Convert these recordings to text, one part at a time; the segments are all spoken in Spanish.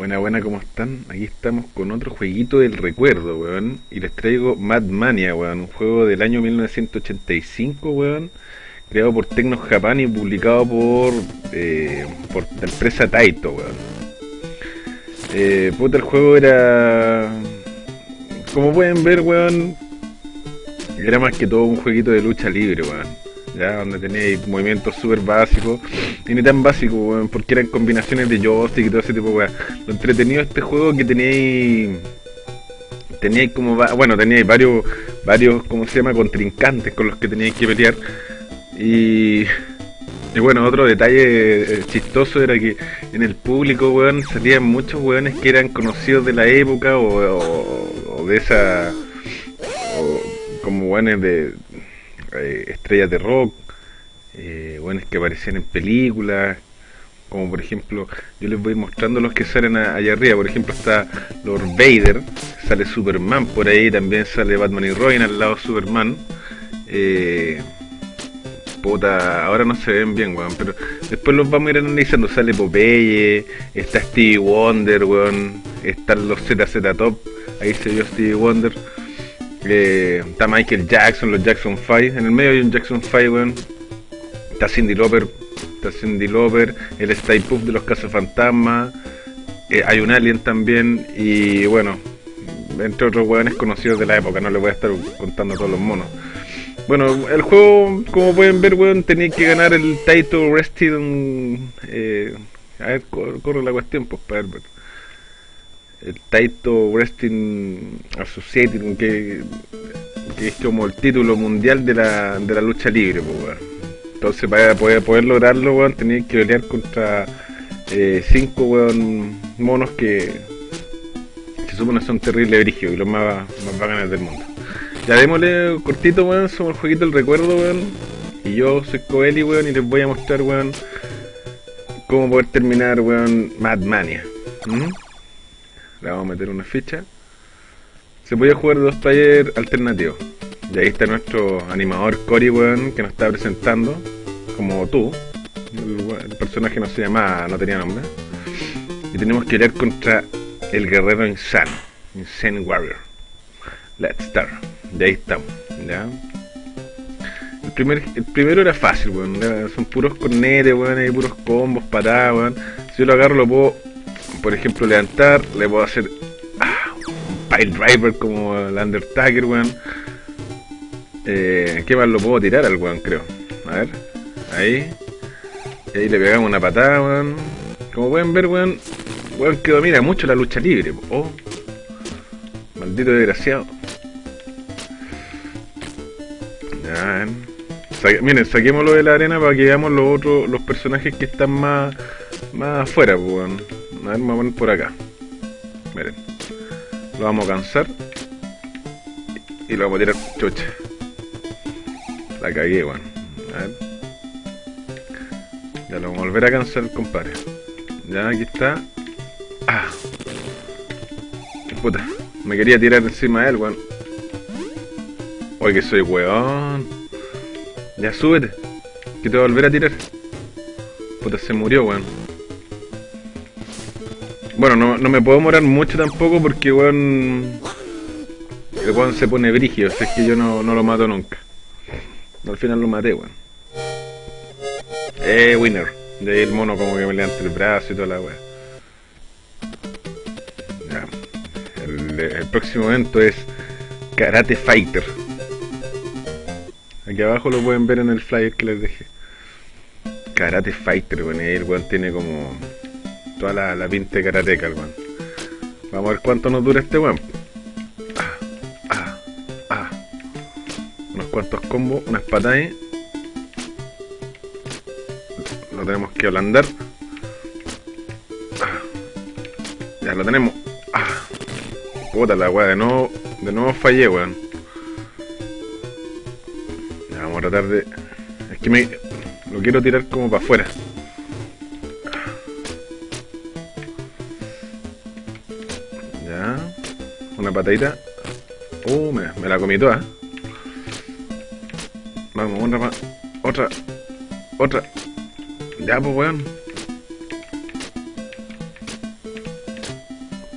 Buena, buena, ¿cómo están? Aquí estamos con otro jueguito del recuerdo, weón. Y les traigo Mad Mania, weón. Un juego del año 1985, weón. Creado por Tecno Japan y publicado por, eh, por la empresa Taito, weón. Eh, puta, el juego era... Como pueden ver, weón. Era más que todo un jueguito de lucha libre, weón donde tenéis movimientos súper básicos y ni tan básicos, porque eran combinaciones de joystick y todo ese tipo de. Lo entretenido de este juego que teníais teníais como bueno teníais varios varios como se llama contrincantes con los que teníais que pelear y bueno, otro detalle eh, chistoso era que en el público, weón, salían muchos weones que eran conocidos de la época o, de esa... como weones de, eh, estrellas de rock, eh, buenos que aparecían en películas, como por ejemplo, yo les voy mostrando los que salen allá arriba, por ejemplo está Lord Vader, sale Superman por ahí, también sale Batman y Robin al lado Superman. Eh, puta, ahora no se ven bien, weón, pero después los vamos a ir analizando, sale Popeye, está Stevie Wonder, weón, están los ZZ Top, ahí se vio Stevie Wonder. Eh, está Michael Jackson, los Jackson 5. En el medio hay un Jackson 5, weón. Está Cindy Lauper. Está Cindy Lauper. El Stay Puff de los Casos Fantasma. Eh, hay un Alien también. Y bueno, entre otros weones conocidos de la época. No les voy a estar contando todos los monos. Bueno, el juego, como pueden ver, weón, tenía que ganar el title Rested. Eh, a ver, corre, la cuestión, pues, para ver el Taito Wrestling Associated, que, es como el título mundial de la, de la lucha libre, pues, Entonces, para poder, poder lograrlo, weón, tenía que pelear contra eh, cinco weón, monos que se supone son terribles brígidos y los más, más bacanes del mundo. Ya démosle cortito, weón, somos el jueguito del recuerdo, weón. Y yo soy Coeli, weón, y les voy a mostrar, weón, cómo poder terminar, weón, Mad Mania. Le vamos a meter una ficha. Se puede jugar dos talleres alternativos. Y ahí está nuestro animador Cory, weón, que nos está presentando. Como tú. El, personaje no se llamaba, no tenía nombre. Y tenemos que pelear contra el guerrero insano. Insane Warrior. Let's start. Y ahí estamos. ¿ya? El, primer, el primero era fácil, weón. Son puros cornetes, weón. Hay puros combos, patadas, weón. Si yo lo agarro, lo puedo por ejemplo, levantar, le puedo hacer ah, un pile driver como el Undertaker, weón. Eh, ¿Qué más lo puedo tirar al weón, creo? A ver, ahí. Y ahí le pegamos una patada, weón. Como pueden ver, weón, weón que domina mucho la lucha libre. Oh, maldito desgraciado. Ya, miren, saquémoslo de la arena para que veamos los otros, los personajes que están más, más afuera, weón. A ver, vamos a poner por acá. Miren. Lo vamos a cansar. Y lo vamos a tirar chucha. La cagué, weón. A ver. Ya lo vamos a volver a cansar, compadre. Ya, aquí está. Ah. Puta. Me quería tirar encima de él, weón. Oye, que soy weón. Ya, súbete. Que te voy a volver a tirar. Puta, se murió, weón. Bueno, no, no me puedo morar mucho tampoco porque, weón. El weón se pone brígido, o es que yo no, no lo mato nunca. Al final lo maté, weón. Eh, winner. De ahí el mono como que me levanta el brazo y toda la weá. El, el, próximo evento es Karate Fighter. Aquí abajo lo pueden ver en el flyer que les dejé. Karate Fighter, weón. El weón tiene como toda la, la pinta de karateca, weón. Vamos a ver cuánto nos dura este weón. Ah, ah, ah. Unos cuantos combos, unas patadas. Lo tenemos que ablandar. Ya lo tenemos. Puta la weá, de nuevo, de nuevo fallé, weón. Ya vamos a tratar de. Es que me. Lo quiero tirar como para afuera. Patadita. Uh, me, la comí toda. Vamos, una más. Otra. Otra. Ya, pues, weón.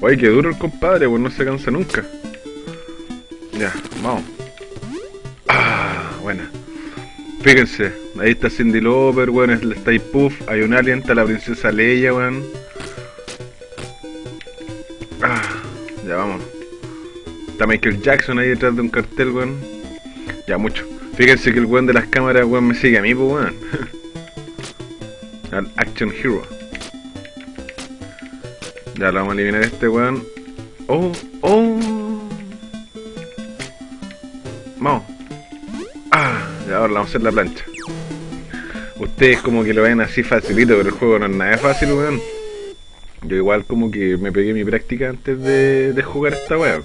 Oye, qué duro el compadre, pues no se cansa nunca. Ya, vamos. Ah, buena. Fíjense, ahí está Cindy Lauper, weón, está ahí Puff, hay un alien, está la princesa Leia, weón. Michael Jackson ahí detrás de un cartel, weón. Ya mucho. Fíjense que el weón de las cámaras, weón, me sigue a mí, pues, weón. Al Action Hero. Ya lo vamos a eliminar este weón. Oh, oh. Vamos. Ah, ya ahora vamos a hacer la plancha. Ustedes como que lo ven así facilito, pero el juego no es nada fácil, weón. Yo igual como que me pegué mi práctica antes de, de jugar esta weón.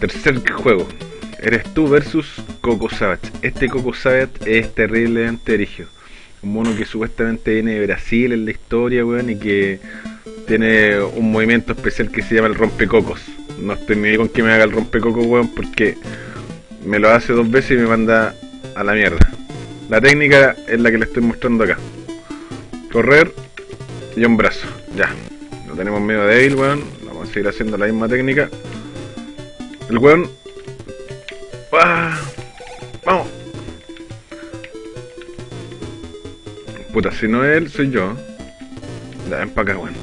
Tercer juego. Eres tú versus Coco Savage. Este Coco Savage es terriblemente erigio un mono que supuestamente viene de Brasil en la historia, weón, y que tiene un movimiento especial que se llama el rompecocos. No estoy ni con que me haga el rompecocos, weón, porque me lo hace dos veces y me manda a la mierda. La técnica es la que le estoy mostrando acá. Correr y un brazo. Ya. Lo tenemos medio débil, weón. Vamos a seguir haciendo la misma técnica. El weón... ¡Ah! ¡Vamos! Puta, si no él, soy yo. Ya, ven para acá, weón.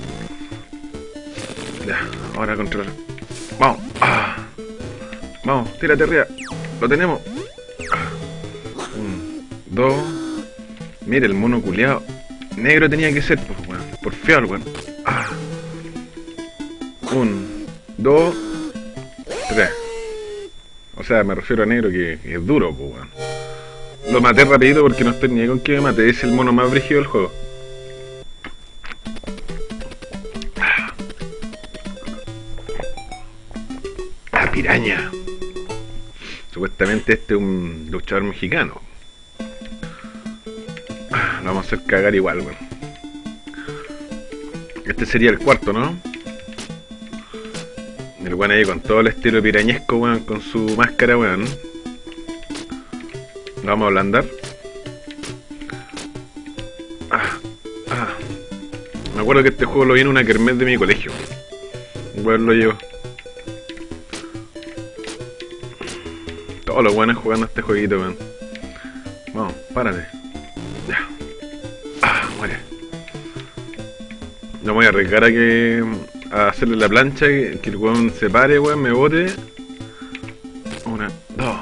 Ya, ahora controlar. Vamos. Ah. Vamos, tírate arriba. Lo tenemos. Ah. Un, dos. Mire, el mono culiado. Negro tenía que ser, pues, weón. Por fiel, weón. Ah. Un, dos, O sea, me refiero a negro que, es duro, pues, weón. Lo maté rapidito porque no estoy ni con que me mate. Es el mono más brígido del juego. La piraña. Supuestamente este es un luchador mexicano. Lo vamos a hacer cagar igual, weón. Este sería el cuarto, ¿no? El weón ahí con todo el estilo pirañesco, weón, con su máscara, weón. Vamos a ablandar. Ah, ah. Me acuerdo que este juego lo vi en una kermés de mi colegio. Bueno, lo llevo. Todos los buenos jugando este jueguito, weón. Vamos, párate. Ya. Ah, muere. No voy a arriesgar a que. A hacerle la plancha, que, el weón se pare, weón, me bote. Una, dos.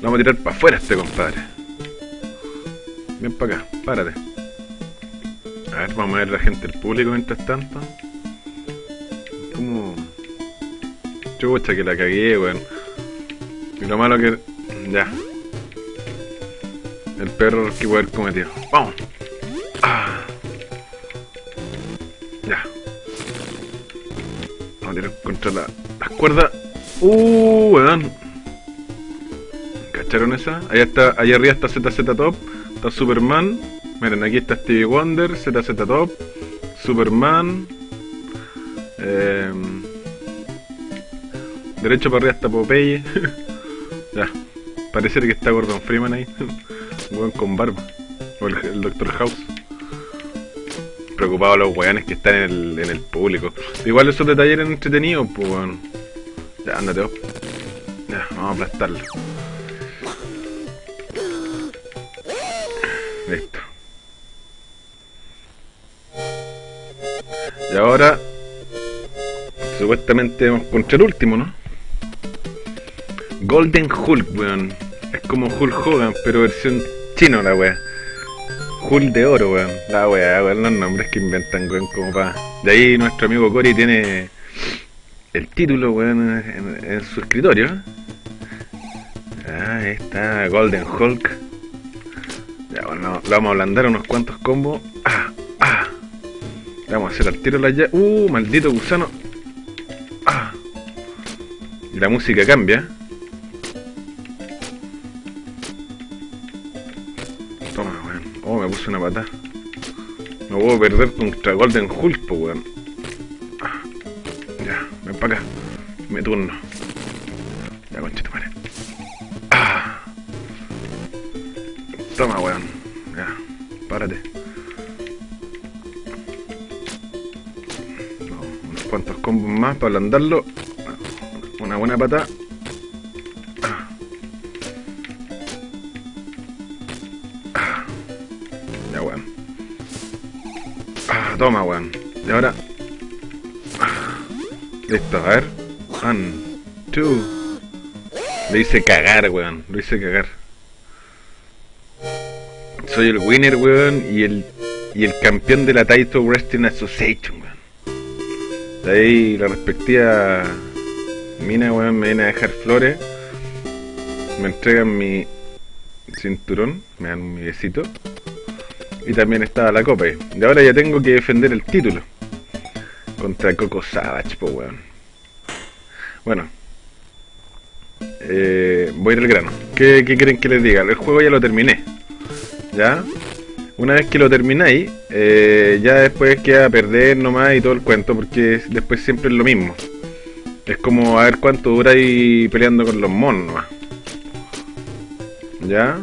Vamos a tirar para afuera este compadre. Ven para acá, párate. A ver, vamos a ver la gente del público mientras tanto. Como... Chucha que la cagué, weón. Y lo malo que... Ya. El perro que haber cometido. ¡Vamos! Ah. Contra la, las cuerdas. ¡Uh, weón! ¿Cacharon esa? Allá está, allá arriba está ZZ Top, está Superman. Miren, aquí está Stevie Wonder, ZZ Top, Superman. Eh, derecho para arriba está Popeye. ya, parece que está Gordon Freeman ahí. Un con barba. O el, el Doctor House. Preocupado los weones que están en el, en el público. Igual esos detalles eran entretenidos, pues weón. Ya, ándate, op. Ya, vamos a aplastarlo. Listo. Y ahora, supuestamente vamos contra el último, ¿no? Golden Hulk, weón. Es como Hulk Hogan, pero versión chino la wea. Hulk de oro, weón. La wea, weón, los nombres que inventan, weón, como pa. De ahí nuestro amigo Cory tiene el título, weón, en, en su escritorio. Ah, está, Golden Hulk. Ya, bueno, vamos a ablandar unos cuantos combos. Ah, ah. Le vamos a hacer al tiro la ya. Uh, maldito gusano. Ah. La música cambia. Puse una patada. No puedo perder contra Golden Hulk, po, weón. Ya, ven para acá. Me turno. Ya, conchito, madre. Ah. Toma, weón. Ya. párate. unos cuantos combos más para ablandarlo. Una buena pata. Toma, weón. Y ahora... Listo, a ver. One, two. Lo hice cagar, weón. Lo hice cagar. Soy el winner, weón, y el, y el campeón de la Taito Wrestling Association, weón. De ahí la respectiva mina, weón, me viene a dejar flores. Me entregan mi cinturón, me dan mi besito. Y también estaba la copa. Y ahora ya tengo que defender el título. Contra Coco Savage, po weón. Bueno. Eh, voy al grano. ¿Qué, ¿Qué quieren que les diga? El juego ya lo terminé. ¿Ya? Una vez que lo termináis, eh, ya después queda a perder nomás y todo el cuento, porque después siempre es lo mismo. Es como a ver cuánto dura ahí peleando con los monos nomás. ¿Ya?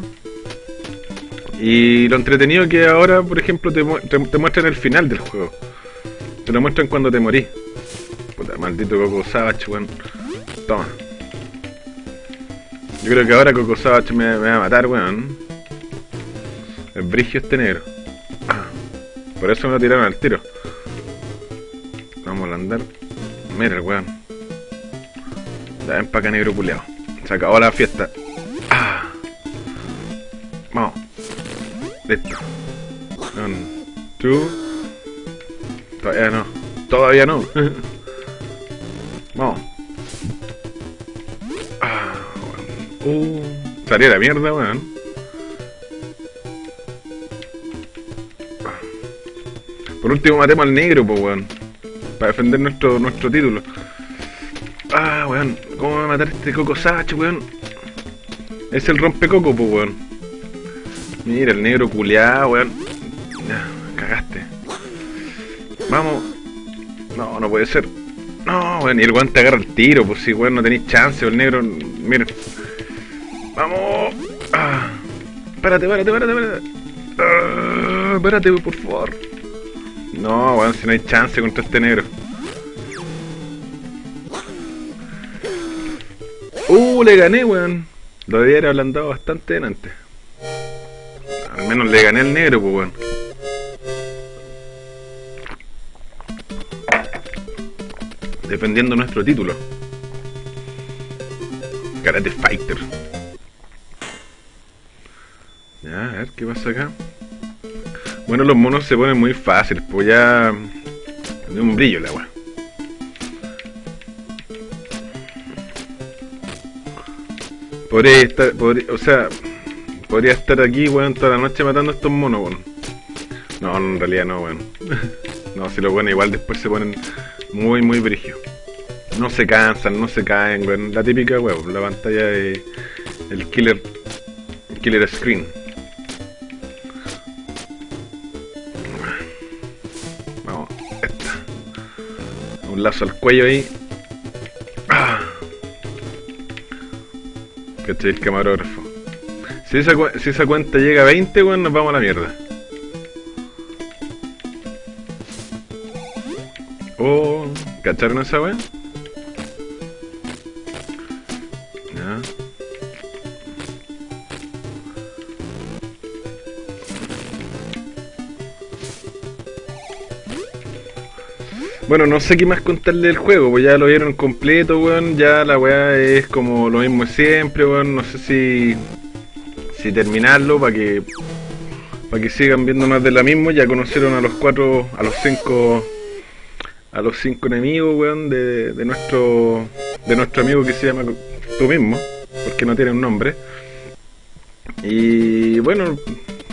Y lo entretenido que ahora, por ejemplo, te, te, te muestran el final del juego. Te lo muestran cuando te morís. Puta, maldito Coco Savage, weón. Toma. Yo creo que ahora Coco Savage me, va a matar, weón. El brigio este negro. Por eso me lo tiraron al tiro. Vamos a andar. Mira el weón. Ya empaca negro puleado. Se acabó la fiesta. Listo. Two. Todavía no. Todavía no. Vamos. Ah, weón. Uh. Salía la mierda, weón. Por último matemos al negro, pues weón. Para defender nuestro, nuestro título. Ah, weón. ¿Cómo va a matar este Coco Savage, weón? Es el rompecoco, pues weón. Mira, el negro culeado, weón. Cagaste. Vamos. No, no puede ser. No, weón, y el weón te agarra el tiro, pues si, weón, no tenéis chance, el negro. Mira. Vamos. Ah. Espérate, espérate, espérate, espérate. Ah, espérate, por favor. No, weón, si no hay chance contra este negro. Uh, le gané, weón. Lo debía haber ablandado bastante antes. Al menos le gané al negro, pues, weón. Defendiendo nuestro título. Karate Fighter. Ya, a ver qué pasa acá. Bueno, los monos se ponen muy fáciles, pues ya... De un brillo el agua. Podría estar, podría, o sea, podría estar aquí, weón, toda la noche matando a estos monos, weón. No, en realidad no, weón. no, si lo bueno, igual después se ponen muy, muy brígidos. No se cansan, no se caen, weón. La típica, weón, la pantalla de... El killer... Killer screen. Vamos, esta. Un lazo al cuello ahí. Ah. ¿Cachai? El camarógrafo. Si esa, cuenta llega a 20, weón, nos vamos a la mierda. Oh, ¿cacharon esa weón? Bueno, no sé qué más contarle del juego, pues ya lo vieron completo, weón. Ya la weá es como lo mismo siempre, weón. No sé si, si terminarlo para que para que sigan viendo más de la misma. Ya conocieron a los cuatro, a los cinco, a los cinco enemigos, weón, de, de nuestro de nuestro amigo que se llama tú mismo, porque no tiene un nombre. Y bueno,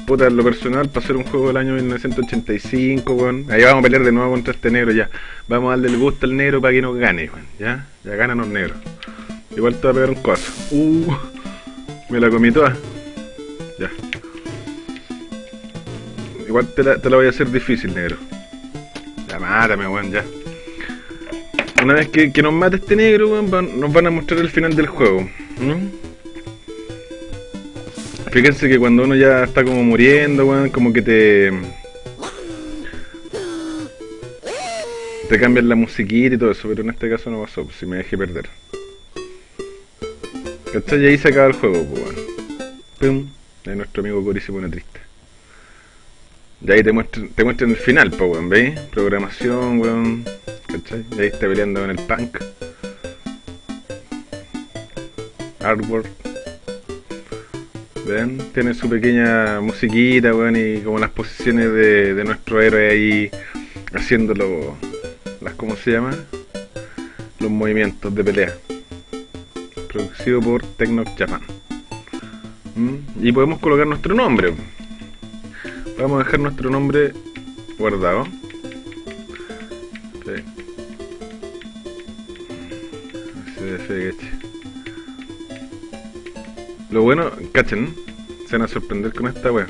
puta, lo personal, para ser un juego del año 1985, weón. Ahí vamos a pelear de nuevo contra este negro ya. Vamos a darle el gusto al negro para que nos gane, weón. Ya, ya ganan los negros. Igual te va a pegar un coso. Uh, me la comí toda. Ya. Igual te la, te la voy a hacer difícil, negro. Ya, mátame, weón, ya. Una vez que, que nos mate este negro, weón, nos van a mostrar el final del juego. Fíjense que cuando uno ya está como muriendo, weón, como que te... Te cambian la musiquita y todo eso, pero en este caso no pasó, pues, si me dejé perder. ¿Cachai? Y ahí se acaba el juego, pues, weón. Pum. De nuestro amigo Cory se pone triste. Y ahí te muestran, te muestran el final, weón, ¿veis? Programación, weón. ¿Cachai? Y ahí está peleando con el punk. Artwork. ¿Ven? Tiene su pequeña musiquita, weón, y como las posiciones de, de nuestro héroe ahí haciéndolo, las, ¿cómo se llama? Los movimientos de pelea. Producido por Tecno Japan. Y podemos colocar nuestro nombre. Vamos a dejar nuestro nombre guardado. Lo bueno, cachen, se van a sorprender con esta wea.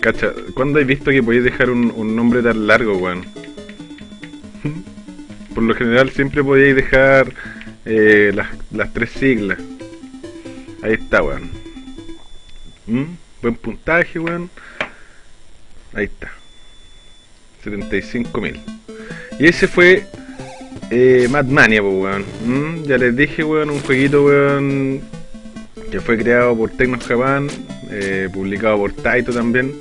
Cacha, ¿cuándo has visto que podéis dejar un, un nombre tan largo, weón? Por lo general siempre podéis dejar eh, las, las tres siglas. Ahí está, weón. ¿Mm? Buen puntaje, weón. Ahí está. 75.000. Y ese fue eh, Mad Mania, pues, weón. ¿Mm? Ya les dije, weón, un jueguito, weón, que fue creado por Tecno Japan, eh, publicado por Taito también.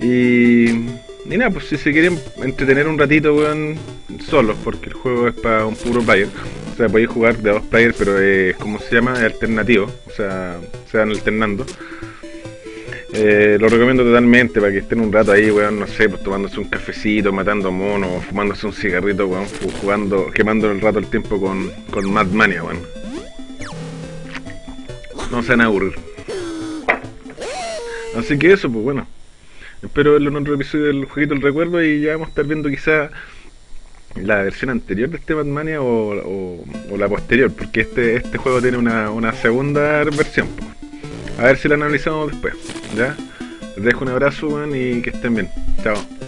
Y, y nada, pues si se quieren entretener un ratito, weón, solos, porque el juego es para un puro player. O sea, podéis jugar de dos players, pero es, como se llama? Es alternativo. O sea, se van alternando. Eh, lo recomiendo totalmente para que estén un rato ahí, weón, no sé, pues tomándose un cafecito, matando monos, fumándose un cigarrito, weón, jugando, quemando el rato el tiempo con, con Mad Mania, weón. No se van a aburrir. Así que eso, pues bueno. Espero verlo en otro episodio del jueguito del recuerdo y ya vamos a estar viendo quizá la versión anterior de este Mad Mania o, o, la posterior, porque este, este juego tiene una, una segunda versión. A ver si la analizamos después. ¿Ya? Les dejo un abrazo, y que estén bien. Chao.